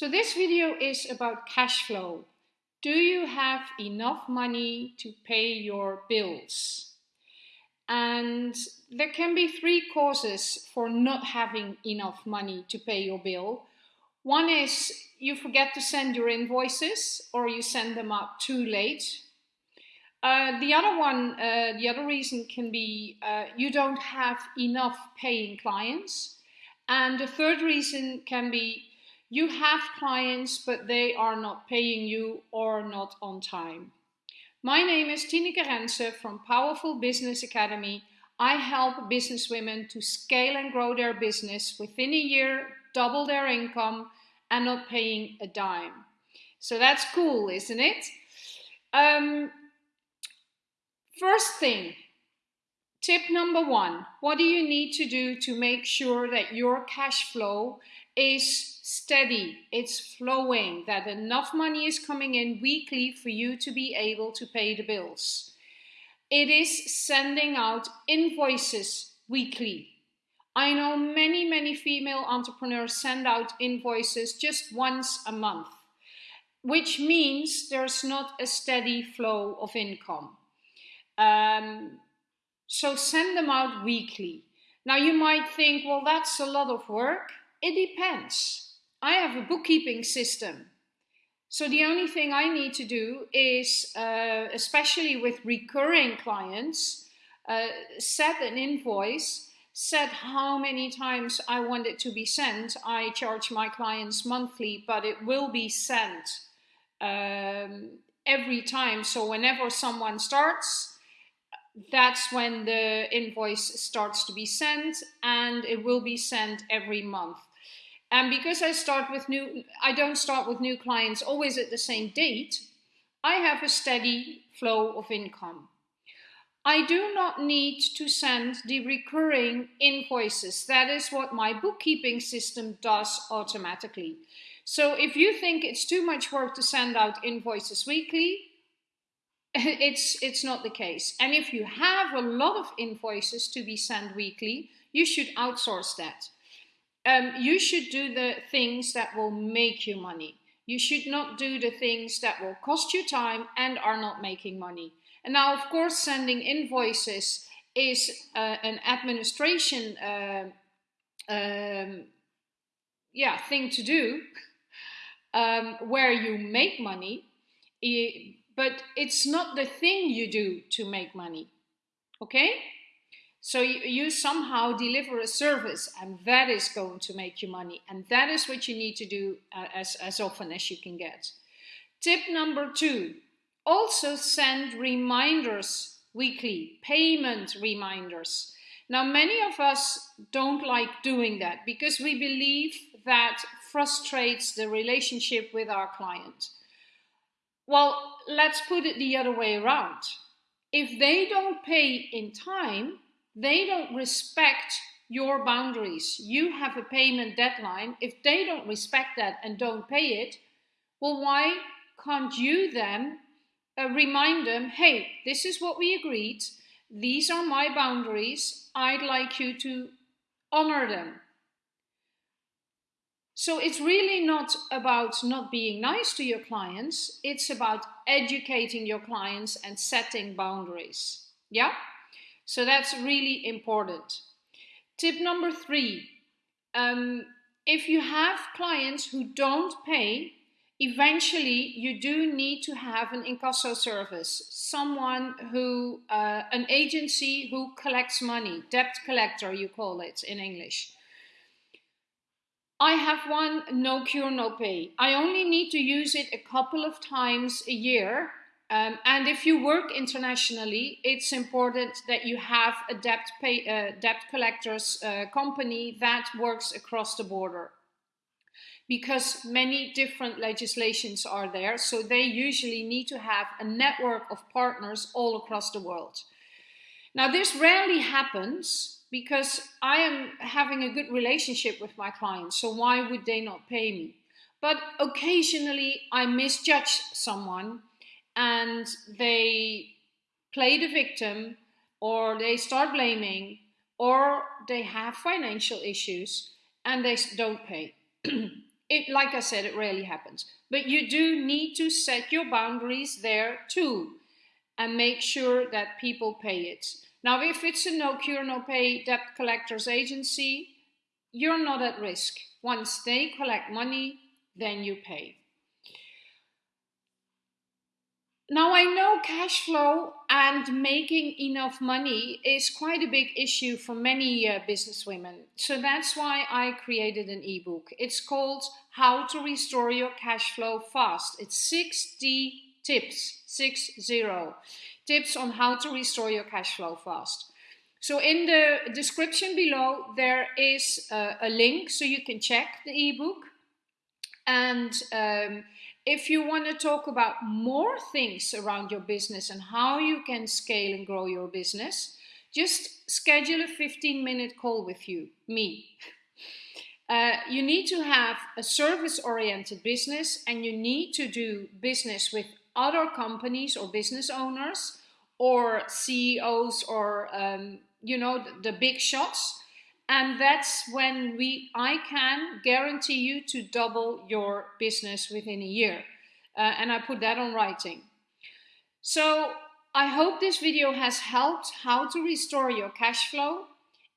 So this video is about cash flow. Do you have enough money to pay your bills? And there can be three causes for not having enough money to pay your bill. One is you forget to send your invoices or you send them out too late. Uh, the other one, uh, the other reason can be uh, you don't have enough paying clients. And the third reason can be you have clients, but they are not paying you or not on time. My name is Tineke Rense from Powerful Business Academy. I help businesswomen to scale and grow their business within a year, double their income, and not paying a dime. So that's cool, isn't it? Um, first thing, tip number one, what do you need to do to make sure that your cash flow is steady, it's flowing, that enough money is coming in weekly for you to be able to pay the bills. It is sending out invoices weekly. I know many, many female entrepreneurs send out invoices just once a month, which means there's not a steady flow of income. Um, so send them out weekly. Now you might think, well, that's a lot of work. It depends. I have a bookkeeping system. So the only thing I need to do is, uh, especially with recurring clients, uh, set an invoice, set how many times I want it to be sent. I charge my clients monthly, but it will be sent um, every time. So whenever someone starts, that's when the invoice starts to be sent and it will be sent every month. And because I start with new, I don't start with new clients always at the same date, I have a steady flow of income. I do not need to send the recurring invoices. That is what my bookkeeping system does automatically. So if you think it's too much work to send out invoices weekly, it's, it's not the case. And if you have a lot of invoices to be sent weekly, you should outsource that um, you should do the things that will make you money. You should not do the things that will cost you time and are not making money. And now, of course, sending invoices is uh, an administration uh, um, yeah, thing to do um, where you make money, but it's not the thing you do to make money. Okay? So you, somehow deliver a service and that is going to make you money. And that is what you need to do uh, as, as often as you can get. Tip number two, also send reminders weekly, payment reminders. Now, many of us don't like doing that because we believe that frustrates the relationship with our client. Well, let's put it the other way around. If they don't pay in time, they don't respect your boundaries. You have a payment deadline. If they don't respect that and don't pay it, well, why can't you then uh, remind them, hey, this is what we agreed. These are my boundaries. I'd like you to honor them. So it's really not about not being nice to your clients. It's about educating your clients and setting boundaries. Yeah? So that's really important. Tip number three, um, if you have clients who don't pay, eventually you do need to have an incasso service, someone who, uh, an agency who collects money, debt collector you call it in English. I have one no cure, no pay. I only need to use it a couple of times a year um, and if you work internationally, it's important that you have a debt, pay, uh, debt collectors uh, company that works across the border. Because many different legislations are there, so they usually need to have a network of partners all across the world. Now this rarely happens because I am having a good relationship with my clients, so why would they not pay me? But occasionally I misjudge someone and they play the victim or they start blaming or they have financial issues and they don't pay. it, like I said, it rarely happens. But you do need to set your boundaries there too and make sure that people pay it. Now, if it's a no cure, no pay debt collectors agency, you're not at risk. Once they collect money, then you pay. Now, I know cash flow and making enough money is quite a big issue for many uh, businesswomen. So that's why I created an ebook. It's called How to Restore Your Cash Flow Fast. It's 6D tips, 60 tips on how to restore your cash flow fast. So in the description below, there is uh, a link so you can check the ebook. And um, if you want to talk about more things around your business and how you can scale and grow your business, just schedule a 15 minute call with you, me. Uh, you need to have a service oriented business and you need to do business with other companies or business owners or CEOs or um, you know the, big shots and that's when we I can guarantee you to double your business within a year. Uh, and I put that on writing. So I hope this video has helped how to restore your cash flow.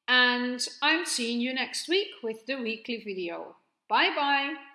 And I'm seeing you next week with the weekly video. Bye bye.